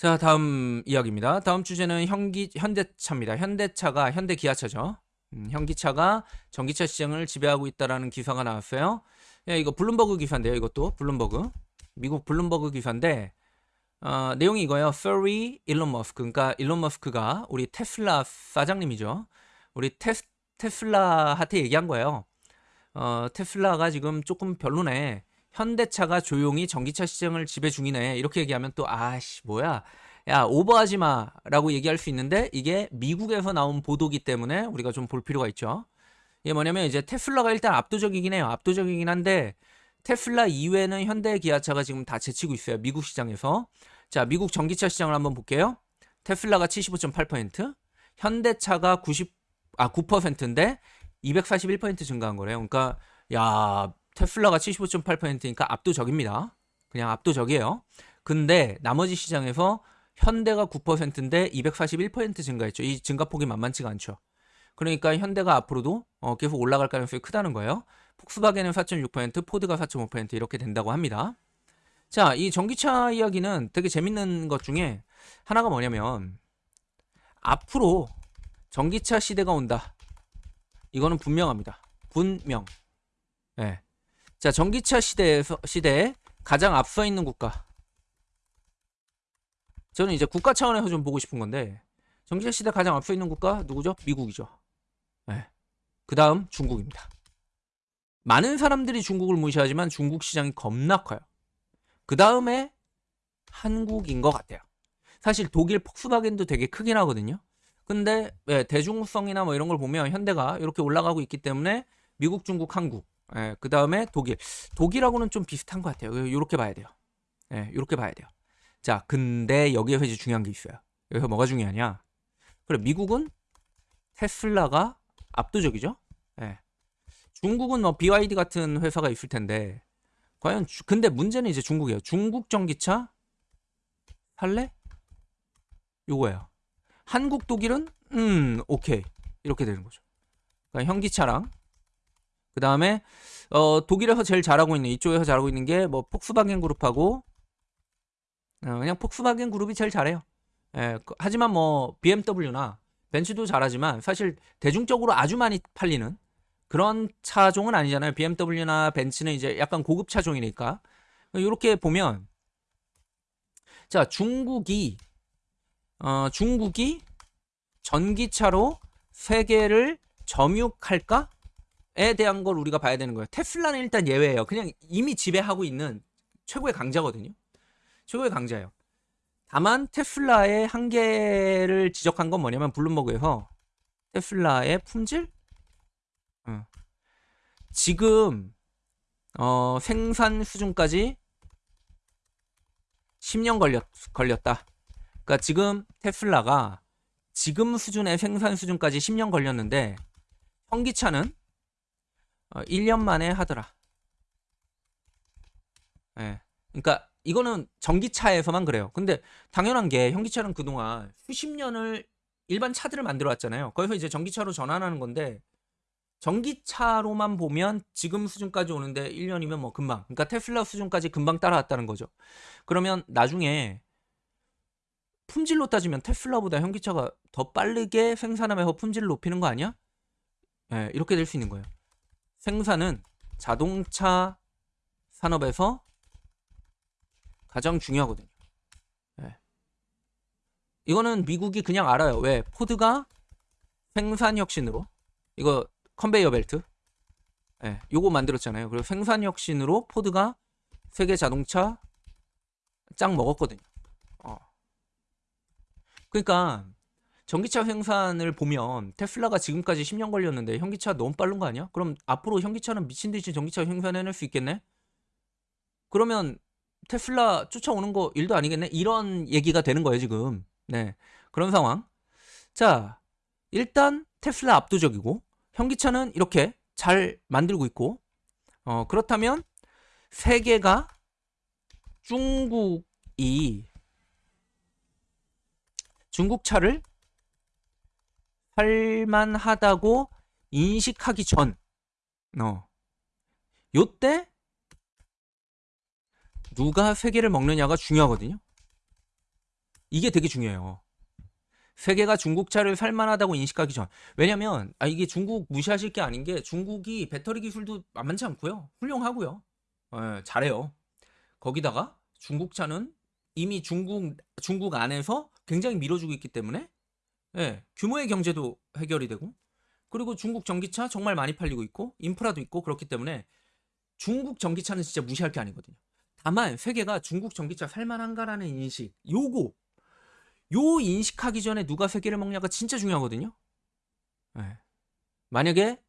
자, 다음 이야기입니다. 다음 주제는 현기, 현대차입니다. 현대차가, 현대기아차죠. 음, 현기차가 전기차 시장을 지배하고 있다라는 기사가 나왔어요. 야, 이거 블룸버그 기사인데요. 이것도 블룸버그. 미국 블룸버그 기사인데, 어, 내용이 이거예요. Sorry 일론 머스크. 그러니까 일론 머스크가 우리 테슬라 사장님이죠. 우리 테, 테슬라한테 얘기한 거예요. 어, 테슬라가 지금 조금 별로네. 현대차가 조용히 전기차 시장을 지배 중이네. 이렇게 얘기하면 또 아씨 뭐야? 야 오버하지 마라고 얘기할 수 있는데 이게 미국에서 나온 보도기 때문에 우리가 좀 볼 필요가 있죠. 이게 뭐냐면 이제 테슬라가 일단 압도적이긴 해요. 압도적이긴 한데 테슬라 이외에는 현대 기아차가 지금 다 제치고 있어요. 미국 시장에서. 자, 미국 전기차 시장을 한번 볼게요. 테슬라가 75.8%, 현대차가 90, 아, 9%인데 241% 증가한 거래요. 그러니까, 야, 테슬라가 75.8%니까 압도적입니다. 그냥 압도적이에요. 근데 나머지 시장에서 현대가 9%인데 241% 증가했죠. 이 증가폭이 만만치가 않죠. 그러니까 현대가 앞으로도 어, 계속 올라갈 가능성이 크다는 거예요. 폭스바겐은 4.6%, 포드가 4.5% 이렇게 된다고 합니다. 자, 이 전기차 이야기는 되게 재밌는 것 중에 하나가 뭐냐면 앞으로 전기차 시대가 온다. 이거는 분명합니다. 분명. 예. 네. 자, 전기차 시대에서 시대에 가장 앞서 있는 국가. 저는 이제 국가 차원에서 좀 보고 싶은 건데 전기차 시대 가장 앞서 있는 국가 누구죠? 미국이죠. 네. 그 다음 중국입니다. 많은 사람들이 중국을 무시하지만 중국 시장이 겁나 커요. 그 다음에 한국인 것 같아요. 사실 독일 폭스바겐도 되게 크긴 하거든요. 근데 네, 대중성이나 뭐 이런 걸 보면 현대가 이렇게 올라가고 있기 때문에 미국, 중국, 한국, 예, 그 다음에 독일. 독일하고는 좀 비슷한 것 같아요. 이렇게 봐야 돼요. 예, 이렇게 봐야 돼요. 자, 근데 여기에서 이제 중요한 게 있어요. 여기서 뭐가 중요하냐? 그래, 미국은 테슬라가 압도적이죠. 예. 중국은 뭐 BYD 같은 회사가 있을 텐데 과연 주, 근데 문제는 이제 중국이에요. 중국 전기차 할래? 요거예요. 한국 독일은 음 오케이 이렇게 되는 거죠. 그러니까 현기차랑 그 다음에 어, 독일에서 제일 잘하고 있는 이쪽에서 잘하고 있는 게 뭐 폭스바겐 그룹하고 어, 그냥 폭스바겐 그룹이 제일 잘해요. 예, 그, 하지만 뭐 BMW나 벤츠도 잘하지만 사실 대중적으로 아주 많이 팔리는 그런 차종은 아니잖아요. BMW나 벤츠는 이제 약간 고급 차종이니까 이렇게 보면 자 중국이 어, 중국이 전기차로 세계를 점유할까? 에 대한 걸 우리가 봐야 되는 거예요. 테슬라는 일단 예외예요. 그냥 이미 지배하고 있는 최고의 강자거든요. 최고의 강자예요. 다만 테슬라의 한계를 지적한 건 뭐냐면 블룸버그에서 테슬라의 품질? 어. 지금 어, 생산 수준까지 10년 걸렸, 걸렸다. 그러니까 지금 테슬라가 지금 수준의 생산 수준까지 10년 걸렸는데 현기차는 어, 1년 만에 하더라. 예. 네. 그러니까 이거는 전기차에서만 그래요. 근데 당연한 게 현기차는 그동안 수십 년을 일반 차들을 만들어 왔잖아요. 거기서 이제 전기차로 전환하는 건데 전기차로만 보면 지금 수준까지 오는데 1년이면 뭐 금방. 그러니까 테슬라 수준까지 금방 따라왔다는 거죠. 그러면 나중에 품질로 따지면 테슬라보다 현기차가 더 빠르게 생산하면서 품질을 높이는 거 아니야? 예, 네, 이렇게 될 수 있는 거예요. 생산은 자동차 산업에서 가장 중요하거든요. 네. 이거는 미국이 그냥 알아요. 왜? 포드가 생산 혁신으로 이거 컨베이어 벨트 예, 네, 요거 만들었잖아요. 그리고 생산 혁신으로 포드가 세계 자동차 짱 먹었거든요. 어. 그러니까 전기차 생산을 보면 테슬라가 지금까지 10년 걸렸는데 현기차 너무 빠른 거 아니야? 그럼 앞으로 현기차는 미친 듯이 전기차 생산해낼 수 있겠네? 그러면 테슬라 쫓아오는 거 일도 아니겠네? 이런 얘기가 되는 거예요, 지금. 네. 그런 상황. 자, 일단 테슬라 압도적이고 현기차는 이렇게 잘 만들고 있고 어, 그렇다면 세계가 중국이 중국 차를 할만하다고 인식하기 전, 어, 요때 누가 세계를 먹느냐가 중요하거든요. 이게 되게 중요해요. 세계가 중국차를 살만하다고 인식하기 전. 왜냐면 아 이게 중국 무시하실 게 아닌 게 중국이 배터리 기술도 만만치 않고요. 훌륭하고요. 예, 잘해요. 거기다가 중국차는 이미 중국 중국 안에서 굉장히 밀어주고 있기 때문에 예, 규모의 경제도 해결이 되고 그리고 중국 전기차 정말 많이 팔리고 있고 인프라도 있고 그렇기 때문에 중국 전기차는 진짜 무시할 게 아니거든요. 다만 세계가 중국 전기차 살만한가라는 인식 요거 요 인식하기 전에 누가 세계를 먹냐가 진짜 중요하거든요. 예. 만약에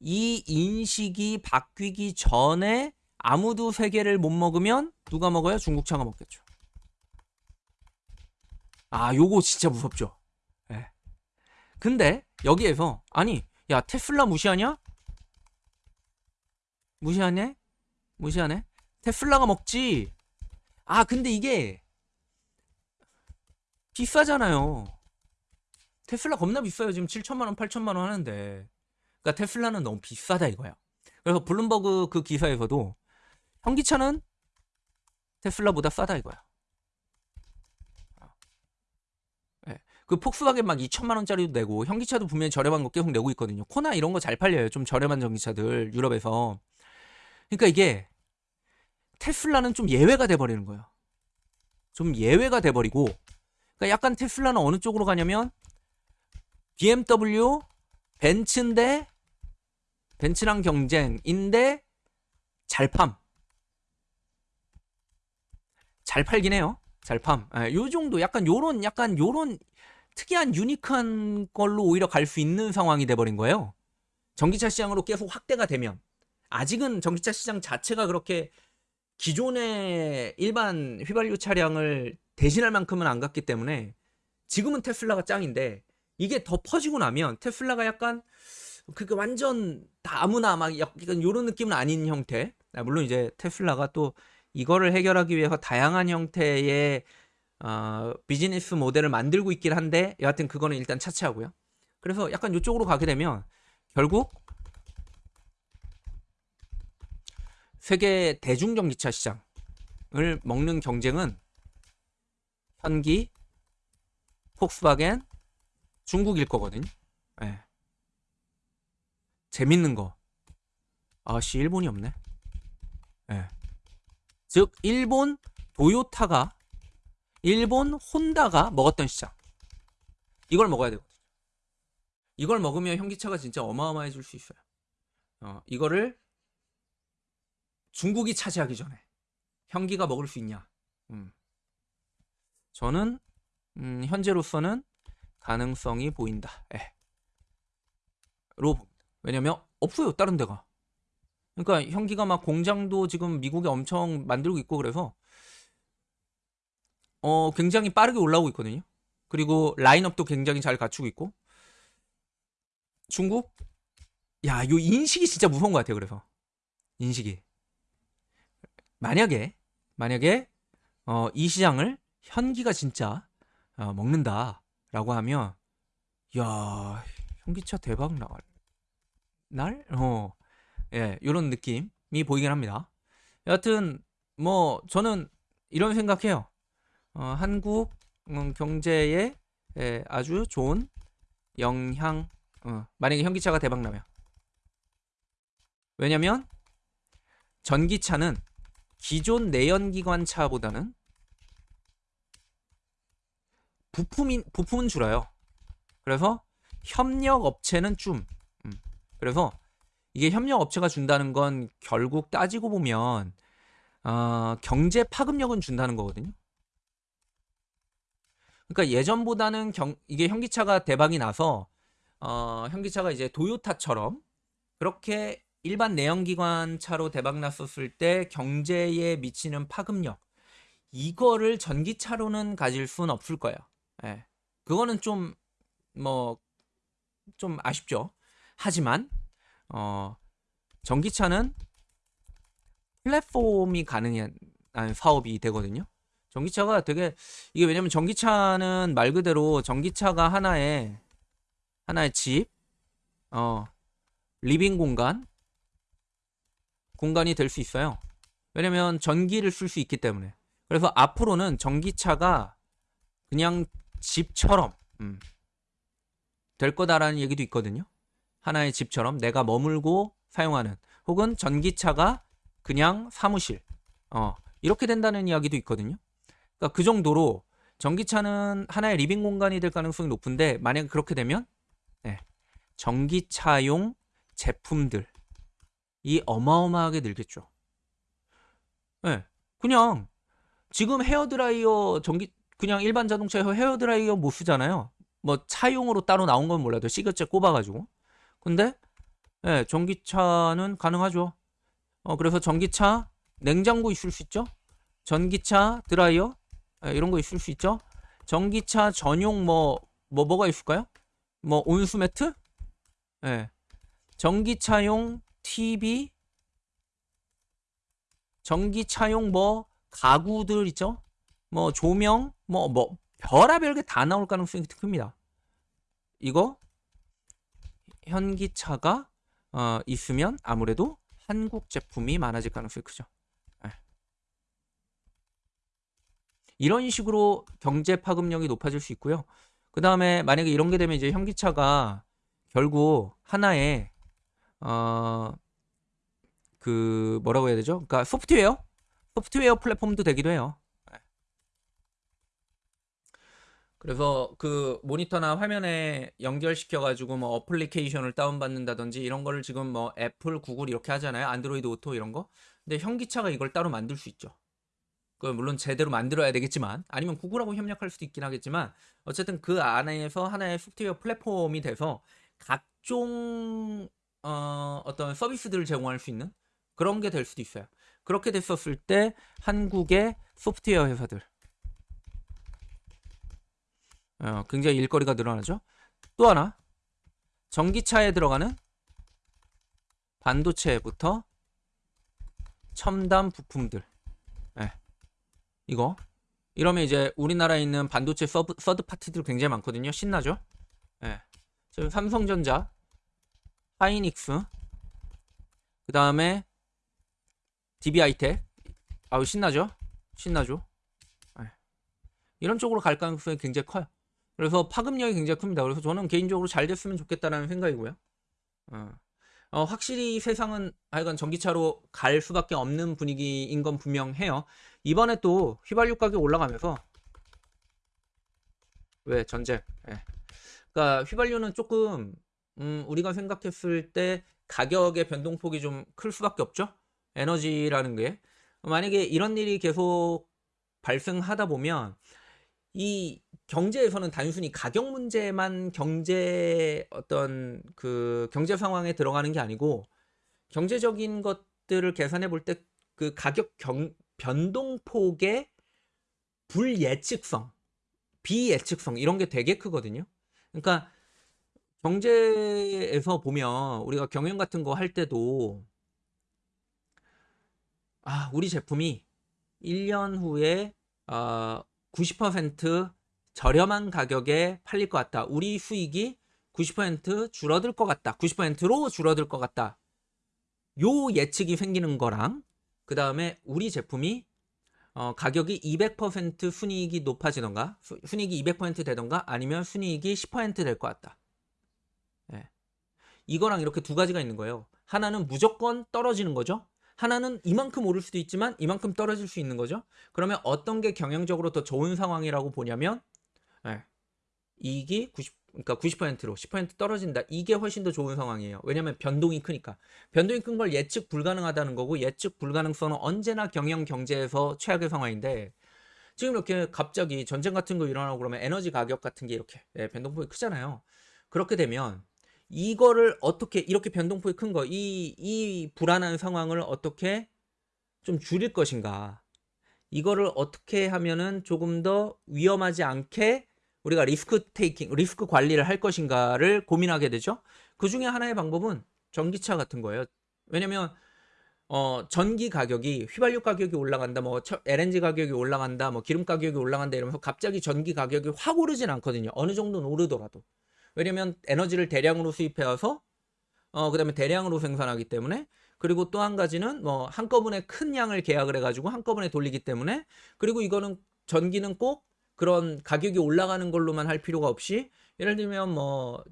이 인식이 바뀌기 전에 아무도 세계를 못 먹으면 누가 먹어요? 중국차가 먹겠죠. 아, 요거 진짜 무섭죠. 예. 근데 여기에서 아니, 야 테슬라 무시하냐? 무시하네? 무시하네? 테슬라가 먹지. 아, 근데 이게 비싸잖아요. 테슬라 겁나 비싸요. 지금 7천만 원, 8천만 원 하는데. 그러니까 테슬라는 너무 비싸다 이거야. 그래서 블룸버그 그 기사에서도 현기차는 테슬라보다 싸다 이거야. 네. 그 폭스바겐 막 2천만 원짜리도 내고 현기차도 분명히 저렴한 거 계속 내고 있거든요. 코나 이런 거 잘 팔려요. 좀 저렴한 전기차들 유럽에서. 그러니까 이게 테슬라는 좀 예외가 돼 버리는 거예요. 좀 예외가 돼 버리고 그러니까 약간 테슬라는 어느 쪽으로 가냐면 BMW, 벤츠인데 벤츠랑 경쟁인데 잘 팜. 잘 팔긴 해요. 잘 팜. 예, 요 정도 약간 요런 약간 요런 특이한 유니크한 걸로 오히려 갈 수 있는 상황이 돼 버린 거예요. 전기차 시장으로 계속 확대가 되면 아직은 전기차 시장 자체가 그렇게 기존의 일반 휘발유 차량을 대신할 만큼은 안 갔기 때문에 지금은 테슬라가 짱인데 이게 더 퍼지고 나면 테슬라가 약간 그게 완전 다 아무나 막 약간 요런 느낌은 아닌 형태. 아, 물론 이제 테슬라가 또 이거를 해결하기 위해서 다양한 형태의 어, 비즈니스 모델을 만들고 있긴 한데 여하튼 그거는 일단 차치하고요. 그래서 약간 이쪽으로 가게 되면 결국 세계 대중전기차 시장을 먹는 경쟁은 현기, 폭스바겐, 중국일 거거든요. 네. 재밌는 거. 아씨 일본이 없네. 네. 즉 일본 도요타가 일본 혼다가 먹었던 시장. 이걸 먹어야 되거든요. 이걸 먹으면 현기차가 진짜 어마어마해질 수 있어요. 어, 이거를 중국이 차지하기 전에 현기가 먹을 수 있냐? 음. 저는 음, 현재로서는 가능성이 보인다. 예. 로 왜냐면 없어요 다른 데가. 그러니까 현기가 막 공장도 지금 미국에 엄청 만들고 있고 그래서 어 굉장히 빠르게 올라오고 있거든요. 그리고 라인업도 굉장히 잘 갖추고 있고 중국 야, 요 인식이 진짜 무서운 것 같아요. 그래서 인식이 만약에 만약에 어, 이 시장을 현기가 진짜 어, 먹는다라고 하면 야 현기차 대박 날 날? 어, 예, 이런 느낌이 보이긴 합니다. 여하튼 뭐 저는 이런 생각해요. 어, 한국 음, 경제에 예, 아주 좋은 영향. 어, 만약에 현기차가 대박 나면 왜냐면 전기차는 기존 내연기관 차보다는 부품인 부품은 줄어요. 그래서 협력 업체는 좀 음, 그래서 이게 협력 업체가 준다는 건 결국 따지고 보면 어, 경제 파급력은 준다는 거거든요. 그러니까 예전보다는 경, 이게 현기차가 대박이 나서 어, 현기차가 이제 도요타처럼 그렇게 일반 내연기관 차로 대박 났었을 때 경제에 미치는 파급력 이거를 전기차로는 가질 수는 없을 거예요. 예. 그거는 좀 뭐 좀 아쉽죠. 하지만 어 전기차는 플랫폼이 가능한 사업이 되거든요. 전기차가 되게 이게 왜냐면 전기차는 말 그대로 전기차가 하나의 하나의 집, 어 living 공간 공간이 될 수 있어요. 왜냐면 전기를 쓸 수 있기 때문에. 그래서 앞으로는 전기차가 그냥 집처럼 음, 될 거다라는 얘기도 있거든요. 하나의 집처럼 내가 머물고 사용하는 혹은 전기차가 그냥 사무실 어, 이렇게 된다는 이야기도 있거든요. 그러니까 그 정도로 전기차는 하나의 living 공간이 될 가능성이 높은데 만약 그렇게 되면 네, 전기차용 제품들이 어마어마하게 늘겠죠. 네, 그냥 지금 헤어드라이어 전기 그냥 일반 자동차 헤어드라이어 못 쓰잖아요. 뭐 차용으로 따로 나온 건 몰라도 cigar jack 꼽아가지고. 근데 네, 전기차는 가능하죠. 어, 그래서 전기차 냉장고 있을 수 있죠. 전기차 드라이어 네, 이런 거 있을 수 있죠. 전기차 전용 뭐, 뭐, 뭐가 있을까요? 뭐, 온수 매트? 예. 네. 전기차용 TV? 전기차용 뭐, 가구들 있죠? 뭐, 조명? 뭐, 뭐, 별의별 게 다 나올 가능성이 큽니다. 이거, 현기차가, 어, 있으면 아무래도 한국 제품이 많아질 가능성이 크죠. 이런 식으로 경제 파급력이 높아질 수 있고요. 그 다음에 만약에 이런 게 되면 이제 현기차가 결국 하나의 어 그 뭐라고 해야 되죠? 그러니까 소프트웨어 소프트웨어 플랫폼도 되기도 해요. 네. 그래서 그 모니터나 화면에 연결시켜 가지고 뭐 어플리케이션을 다운받는다든지 이런 거를 지금 뭐 애플, 구글 이렇게 하잖아요. 안드로이드 오토 이런 거. 근데 현기차가 이걸 따로 만들 수 있죠. 그 물론 제대로 만들어야 되겠지만 아니면 구글하고 협력할 수도 있긴 하겠지만 어쨌든 그 안에서 하나의 소프트웨어 플랫폼이 돼서 각종 어, 어떤 서비스들을 제공할 수 있는 그런 게 될 수도 있어요. 그렇게 됐었을 때 한국의 소프트웨어 회사들 어, 굉장히 일거리가 늘어나죠. 또 하나 전기차에 들어가는 반도체부터 첨단 부품들 이거 이러면 이제 우리나라에 있는 반도체 sub, third party들 굉장히 많거든요. 신나죠? 예. 네. 삼성전자, 하이닉스, 그 다음에 DB하이텍. 아우 신나죠? 신나죠? 네. 이런 쪽으로 갈 가능성이 굉장히 커요. 그래서 파급력이 굉장히 큽니다. 그래서 저는 개인적으로 잘 됐으면 좋겠다라는 생각이고요. 어. 어, 확실히 세상은 하여간 전기차로 갈 수밖에 없는 분위기인 건 분명해요. 이번에 또 휘발유 가격 올라가면서 왜 전쟁? 예. 그러니까 휘발유는 조금 음, 우리가 생각했을 때 가격의 변동폭이 좀 클 수밖에 없죠. 에너지라는 게 만약에 이런 일이 계속 발생하다 보면 이 경제에서는 단순히 가격 문제만 경제 어떤 그 경제 상황에 들어가는 게 아니고 경제적인 것들을 계산해 볼 때 그 가격 경, 변동폭의 불예측성, 비예측성 이런 게 되게 크거든요. 그러니까 경제에서 보면 우리가 경영 같은 거 할 때도 아, 우리 제품이 1년 후에 어, 90% 저렴한 가격에 팔릴 것 같다. 우리 수익이 90% 줄어들 것 같다. 90%로 줄어들 것 같다. 요 예측이 생기는 거랑 그 다음에 우리 제품이 어, 가격이 200% 순이익이 높아지던가 수, 순이익이 200% 되던가 아니면 순이익이 10%될 것 같다. 예. 이거랑 이렇게 두 가지가 있는 거예요. 하나는 무조건 떨어지는 거죠. 하나는 이만큼 오를 수도 있지만 이만큼 떨어질 수 있는 거죠. 그러면 어떤 게 경영적으로 더 좋은 상황이라고 보냐면 네. 이익이 90 그러니까 90%로 10% 떨어진다. 이게 훨씬 더 좋은 상황이에요. 왜냐면 변동이 크니까. 변동이 큰 걸 예측 불가능하다는 거고 예측 불가능성은 언제나 경영 경제에서 최악의 상황인데 지금 이렇게 갑자기 전쟁 같은 거 일어나고 그러면 에너지 가격 같은 게 이렇게 네, 변동폭이 크잖아요. 그렇게 되면 이거를 어떻게 이렇게 변동폭이 큰 거, 이, 이 불안한 상황을 어떻게 좀 줄일 것인가. 이거를 어떻게 하면은 조금 더 위험하지 않게 우리가 리스크 테이킹, 리스크 관리를 할 것인가를 고민하게 되죠. 그 중에 하나의 방법은 전기차 같은 거예요. 왜냐면 어, 전기 가격이 휘발유 가격이 올라간다, 뭐 LNG 가격이 올라간다, 뭐 기름 가격이 올라간다 이러면서 갑자기 전기 가격이 확 오르진 않거든요. 어느 정도는 오르더라도. 왜냐면 에너지를 대량으로 수입해 와서 어 그다음에 대량으로 생산하기 때문에 그리고 또 한 가지는 뭐 한꺼번에 큰 양을 계약을 해가지고 한꺼번에 돌리기 때문에 그리고 이거는 전기는 꼭 그런 가격이 올라가는 걸로만 할 필요가 없이 예를 들면 뭐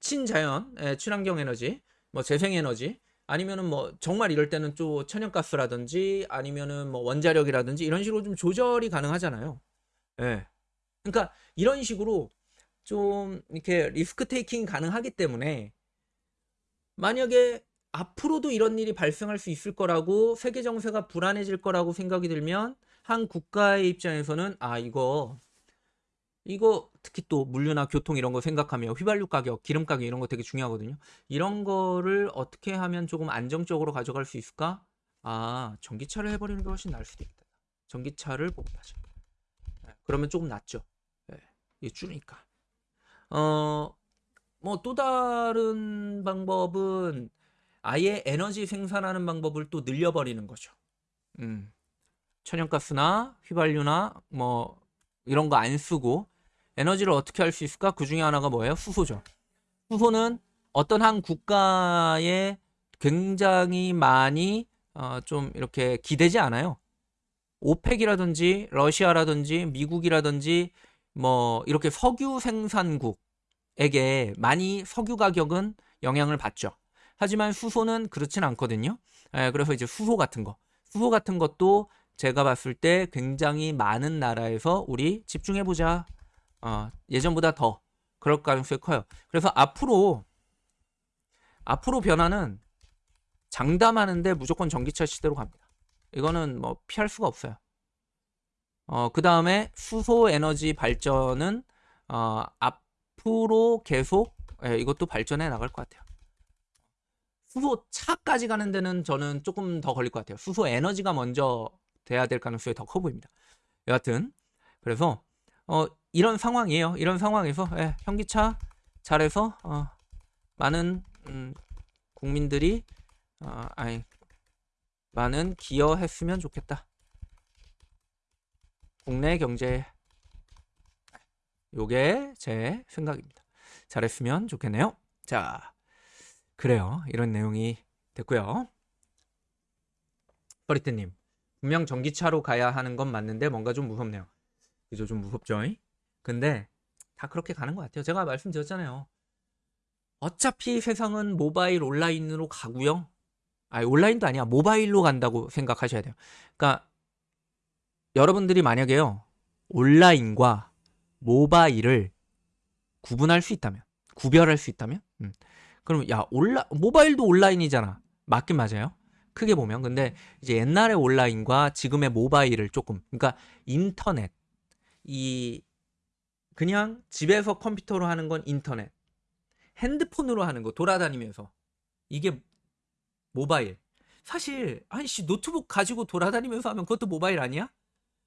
친자연, 예, 친환경 에너지, 뭐 재생 에너지 아니면은 뭐 정말 이럴 때는 또 천연가스라든지 아니면은 뭐 원자력이라든지 이런 식으로 좀 조절이 가능하잖아요. 예. 그러니까 이런 식으로 좀 이렇게 리스크 테이킹이 가능하기 때문에 만약에 앞으로도 이런 일이 발생할 수 있을 거라고 세계 정세가 불안해질 거라고 생각이 들면 한 국가의 입장에서는 아 이거 이거 특히 또 물류나 교통 이런 거 생각하면 휘발유 가격, 기름 가격 이런 거 되게 중요하거든요. 이런 거를 어떻게 하면 조금 안정적으로 가져갈 수 있을까? 아 전기차를 해버리는 게 훨씬 나을 수도 있다. 전기차를 보급하자. 네, 그러면 조금 낫죠. 네, 이게 줄으니까. 어, 뭐 또 다른 방법은 아예 에너지 생산하는 방법을 또 늘려버리는 거죠. 음. 천연가스나 휘발유나 뭐 이런 거 안 쓰고 에너지를 어떻게 할 수 있을까? 그 중에 하나가 뭐예요? 수소죠. 수소는 어떤 한 국가에 굉장히 많이 어, 좀 이렇게 기대지 않아요. 오펙이라든지 러시아라든지 미국이라든지 뭐 이렇게 석유 생산국에게 많이 석유 가격은 영향을 받죠. 하지만 수소는 그렇진 않거든요. 예, 그래서 이제 수소 같은 거, 수소 같은 것도 제가 봤을 때 굉장히 많은 나라에서 우리 집중해 보자. 어, 예전보다 더 그럴 가능성이 커요. 그래서 앞으로 앞으로 변화는 장담하는데 무조건 전기차 시대로 갑니다. 이거는 뭐 피할 수가 없어요. 어, 그 다음에 수소 에너지 발전은 어, 앞으로 계속 예, 이것도 발전해 나갈 것 같아요. 수소 차까지 가는 데는 저는 조금 더 걸릴 것 같아요. 수소 에너지가 먼저 돼야 될 가능성이 더 커 보입니다. 여하튼 그래서 어, 이런 상황이에요. 이런 상황에서 예, 현기차 잘해서 어, 많은 음, 국민들이 어, 아니 많은 기여했으면 좋겠다. 국내 경제 요게 제 생각입니다. 잘했으면 좋겠네요. 자, 그래요. 이런 내용이 됐고요. 버리트님, 분명 전기차로 가야 하는 건 맞는데 뭔가 좀 무섭네요. 그죠? 좀 무섭죠? 근데 다 그렇게 가는 것 같아요. 제가 말씀드렸잖아요. 어차피 세상은 모바일 온라인으로 가고요. 아니 온라인도 아니야. 모바일로 간다고 생각하셔야 돼요. 그러니까 여러분들이 만약에요. 온라인과 모바일을 구분할 수 있다면, 구별할 수 있다면, 음. 그럼 야 온라 모바일도 온라인이잖아. 맞긴 맞아요. 크게 보면. 근데 이제 옛날의 온라인과 지금의 모바일을 조금 그러니까 인터넷. 이 그냥 집에서 컴퓨터로 하는 건 인터넷. 핸드폰으로 하는 거 돌아다니면서. 이게 모바일. 사실 아니씨 노트북 가지고 돌아다니면서 하면 그것도 모바일 아니야?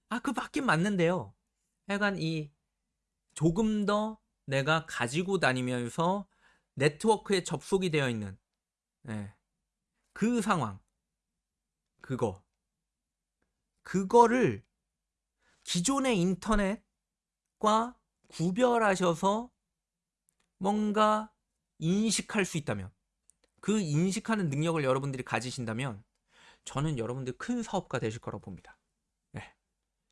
아 그 맞긴 맞는데요. 하여간 이 조금 더 내가 가지고 다니면서 네트워크에 접속이 되어 있는 네. 그 상황 그거 그거를 기존의 인터넷과 구별하셔서 뭔가 인식할 수 있다면 그 인식하는 능력을 여러분들이 가지신다면 저는 여러분들 큰 사업가 되실 거라고 봅니다. 네.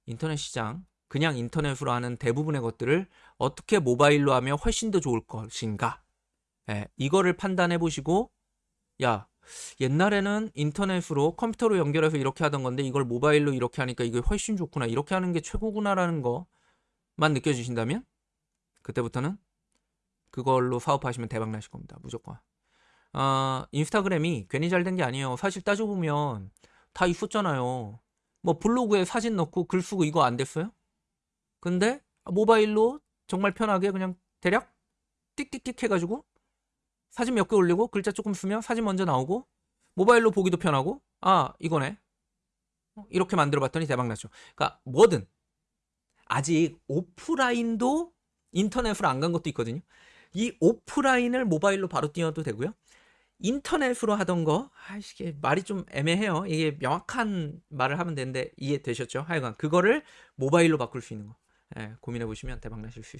인터넷 시장 그냥 인터넷으로 하는 대부분의 것들을 어떻게 모바일로 하면 훨씬 더 좋을 것인가 네. 이거를 판단해 보시고 야 옛날에는 인터넷으로 컴퓨터로 연결해서 이렇게 하던 건데 이걸 모바일로 이렇게 하니까 이게 훨씬 좋구나. 이렇게 하는 게 최고구나라는 거만 느껴지신다면 그때부터는 그걸로 사업하시면 대박 나실 겁니다. 무조건. 아 인스타그램이 괜히 잘 된 게 아니에요. 사실 따져보면 다 있었잖아요. 뭐 블로그에 사진 넣고 글 쓰고 이거 안 됐어요? 근데 모바일로 정말 편하게 그냥 대략 띡띡띡 해가지고 사진 몇 개 올리고 글자 조금 쓰면 사진 먼저 나오고 모바일로 보기도 편하고 아 이거네. 이렇게 만들어 봤더니 대박 났죠. 그러니까 뭐든. 아직 오프라인도 인터넷으로 안 간 것도 있거든요. 이 오프라인을 모바일로 바로 띄워도 되고요. 인터넷으로 하던 거 아, 이게 말이 좀 애매해요. 이게 명확한 말을 하면 되는데 이해되셨죠? 하여간 그거를 모바일로 바꿀 수 있는 거. 예, 고민해 보시면 대박 나실 수 있습니다